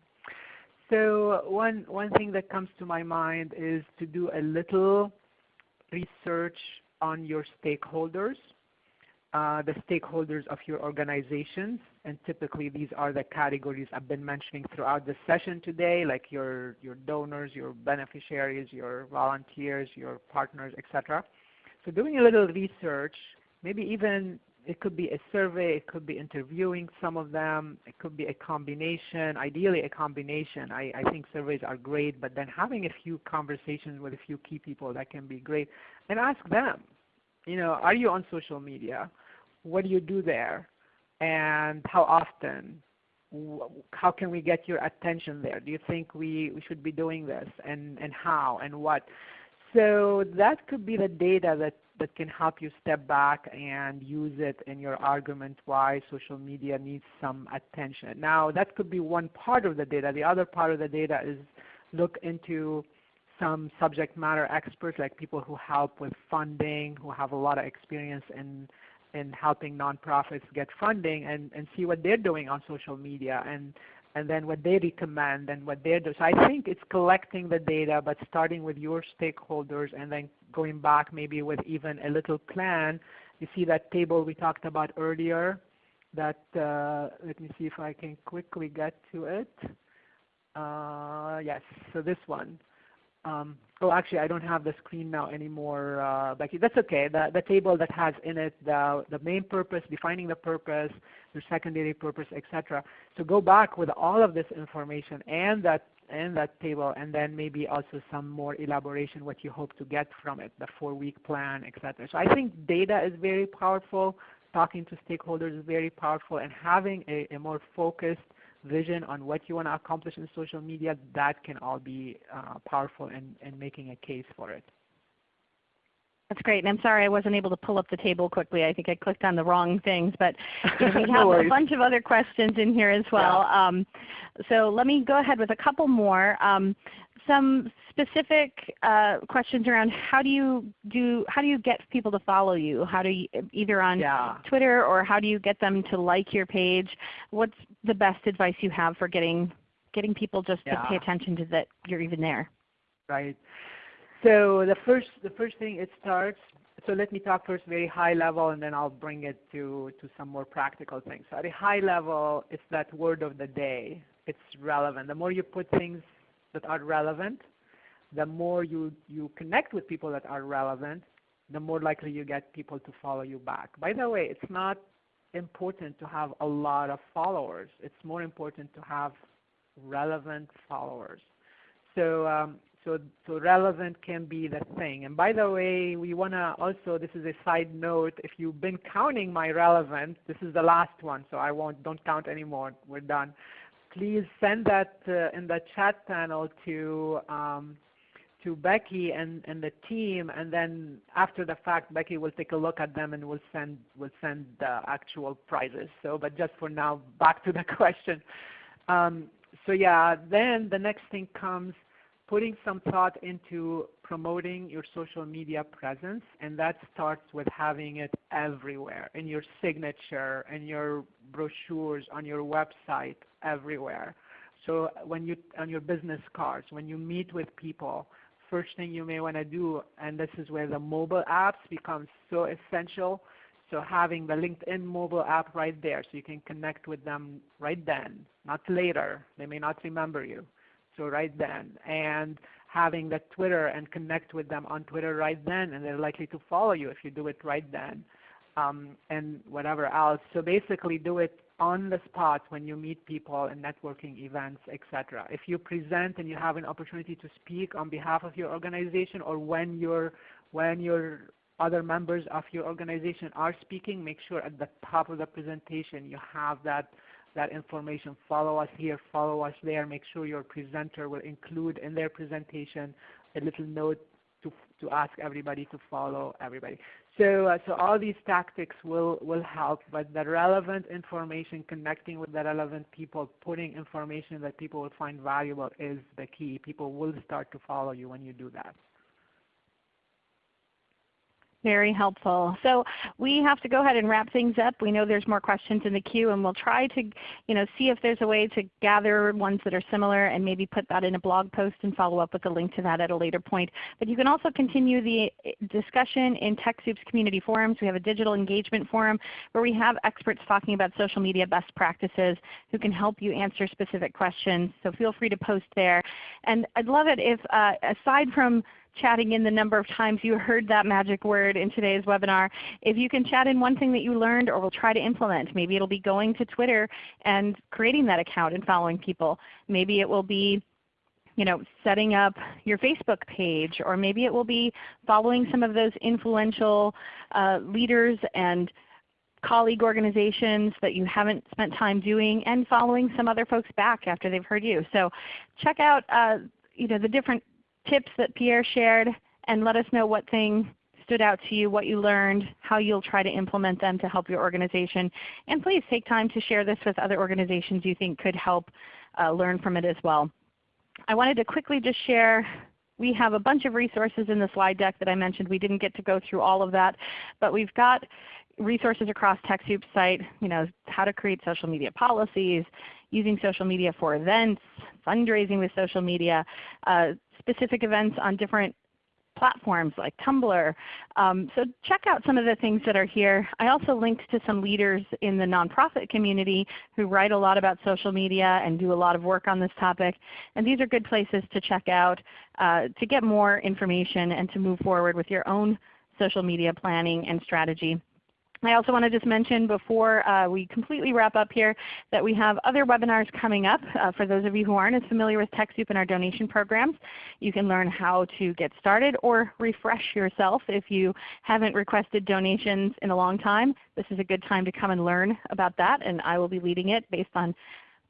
So one one thing that comes to my mind is to do a little research on your stakeholders, uh, the stakeholders of your organizations, and typically these are the categories I've been mentioning throughout the session today, like your your donors, your beneficiaries, your volunteers, your partners, etc. So doing a little research maybe even it could be a survey, it could be interviewing some of them, it could be a combination, ideally a combination. I, I think surveys are great, but then having a few conversations with a few key people, that can be great. And ask them, you know, are you on social media? What do you do there? And how often? How can we get your attention there? Do you think we, we should be doing this? And, and how and what? So that could be the data that that can help you step back and use it in your argument why social media needs some attention. Now that could be one part of the data. The other part of the data is look into some subject matter experts like people who help with funding, who have a lot of experience in in helping nonprofits get funding and, and see what they're doing on social media and and then what they recommend and what they're doing. So I think it's collecting the data, but starting with your stakeholders and then going back maybe with even a little plan. You see that table we talked about earlier. That uh, let me see if I can quickly get to it. Uh, yes, so this one. Um, oh, actually, I don't have the screen now anymore, uh, Becky. That's okay. The, the table that has in it the, the main purpose, defining the purpose, your secondary purpose, etc. So go back with all of this information and that and that table, and then maybe also some more elaboration what you hope to get from it, the four-week plan, etc. So I think data is very powerful. Talking to stakeholders is very powerful, and having a, a more focused vision on what you want to accomplish in social media, that can all be uh, powerful in, in making a case for it. That's great. And I'm sorry I wasn't able to pull up the table quickly. I think I clicked on the wrong things. But (laughs) we have no a bunch of other questions in here as well. Yeah. Um, so let me go ahead with a couple more. Um, some specific uh, questions around how do you do how do you get people to follow you? How do you either on yeah. Twitter or how do you get them to like your page? What's the best advice you have for getting getting people just yeah. to pay attention to that you're even there? Right. So the first the first thing it starts. So let me talk first very high level, and then I'll bring it to to some more practical things. So at a high level, it's that word of the day. It's relevant. The more you put things that are relevant, the more you, you connect with people that are relevant, the more likely you get people to follow you back. By the way, it's not important to have a lot of followers. It's more important to have relevant followers. So, um, so, so relevant can be the thing. And by the way, we want to also, this is a side note, if you've been counting my relevant, this is the last one, so I won't, don't count anymore. We're done please send that uh, in the chat panel to um, to Becky and, and the team, and then after the fact, Becky will take a look at them and will send will send the actual prizes. So, but just for now, back to the (laughs) question. Um, so yeah, then the next thing comes putting some thought into promoting your social media presence, and that starts with having it everywhere, in your signature, in your brochures, on your website, everywhere. So when you on your business cards, when you meet with people, first thing you may want to do, and this is where the mobile apps become so essential. So having the LinkedIn mobile app right there, so you can connect with them right then, not later. They may not remember you. So right then, and having the Twitter and connect with them on Twitter right then, and they're likely to follow you if you do it right then, um, and whatever else. So basically, do it on the spot when you meet people in networking events, etc. If you present and you have an opportunity to speak on behalf of your organization or when your when your other members of your organization are speaking, make sure at the top of the presentation you have that that information. Follow us here, follow us there. Make sure your presenter will include in their presentation a little note to, to ask everybody to follow everybody. So, uh, so all these tactics will, will help, but the relevant information, connecting with the relevant people, putting information that people will find valuable is the key. People will start to follow you when you do that. Very helpful. So we have to go ahead and wrap things up. We know there's more questions in the queue and we'll try to you know, see if there's a way to gather ones that are similar and maybe put that in a blog post and follow up with a link to that at a later point. But you can also continue the eh, discussion in TechSoup's community forums. We have a digital engagement forum where we have experts talking about social media best practices who can help you answer specific questions. So feel free to post there. And I'd love it if uh, aside from chatting in the number of times you heard that magic word in today's webinar. If you can chat in one thing that you learned or will try to implement, maybe it will be going to Twitter and creating that account and following people. Maybe it will be you know, setting up your Facebook page, or maybe it will be following some of those influential uh, leaders and colleague organizations that you haven't spent time doing and following some other folks back after they've heard you. So check out uh, you know, the different tips that Pierre shared and let us know what thing stood out to you, what you learned, how you'll try to implement them to help your organization. And please take time to share this with other organizations you think could help uh, learn from it as well. I wanted to quickly just share we have a bunch of resources in the slide deck that I mentioned. We didn't get to go through all of that, but we've got resources across TechSoup's site, you know, how to create social media policies, using social media for events, fundraising with social media, uh, specific events on different platforms like Tumblr. Um, so check out some of the things that are here. I also linked to some leaders in the nonprofit community who write a lot about social media and do a lot of work on this topic. And these are good places to check out uh, to get more information and to move forward with your own social media planning and strategy. I also want to just mention before uh, we completely wrap up here that we have other webinars coming up. Uh, for those of you who aren't as familiar with TechSoup and our donation programs, you can learn how to get started or refresh yourself if you haven't requested donations in a long time. This is a good time to come and learn about that and I will be leading it based on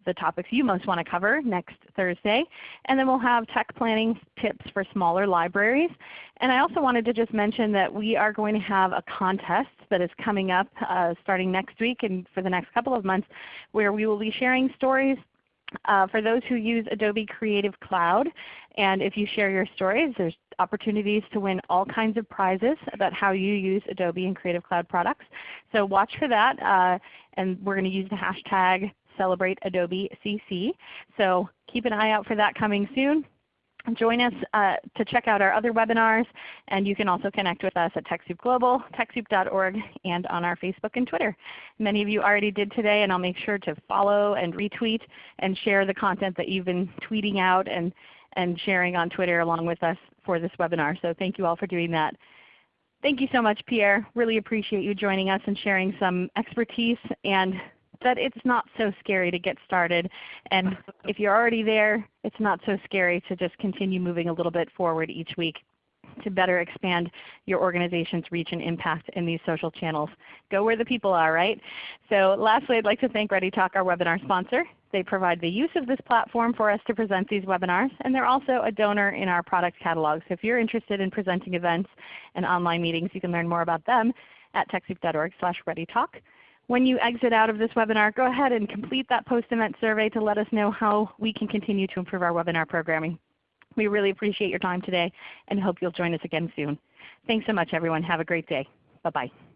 the topics you most want to cover next Thursday. And then we'll have tech planning tips for smaller libraries. And I also wanted to just mention that we are going to have a contest that is coming up uh, starting next week and for the next couple of months where we will be sharing stories uh, for those who use Adobe Creative Cloud. And if you share your stories, there's opportunities to win all kinds of prizes about how you use Adobe and Creative Cloud products. So watch for that. Uh, and we're going to use the hashtag celebrate Adobe CC. So keep an eye out for that coming soon. Join us uh, to check out our other webinars, and you can also connect with us at TechSoup Global, TechSoup.org, and on our Facebook and Twitter. Many of you already did today, and I'll make sure to follow and retweet and share the content that you've been tweeting out and, and sharing on Twitter along with us for this webinar. So thank you all for doing that. Thank you so much, Pierre. Really appreciate you joining us and sharing some expertise and that it's not so scary to get started. And if you're already there, it's not so scary to just continue moving a little bit forward each week to better expand your organization's reach and impact in these social channels. Go where the people are, right? So lastly, I'd like to thank ReadyTalk, our webinar sponsor. They provide the use of this platform for us to present these webinars, and they're also a donor in our product catalog. So if you're interested in presenting events and online meetings, you can learn more about them at TechSoup.org slash ReadyTalk. When you exit out of this webinar, go ahead and complete that post-event survey to let us know how we can continue to improve our webinar programming. We really appreciate your time today and hope you'll join us again soon. Thanks so much everyone. Have a great day. Bye-bye.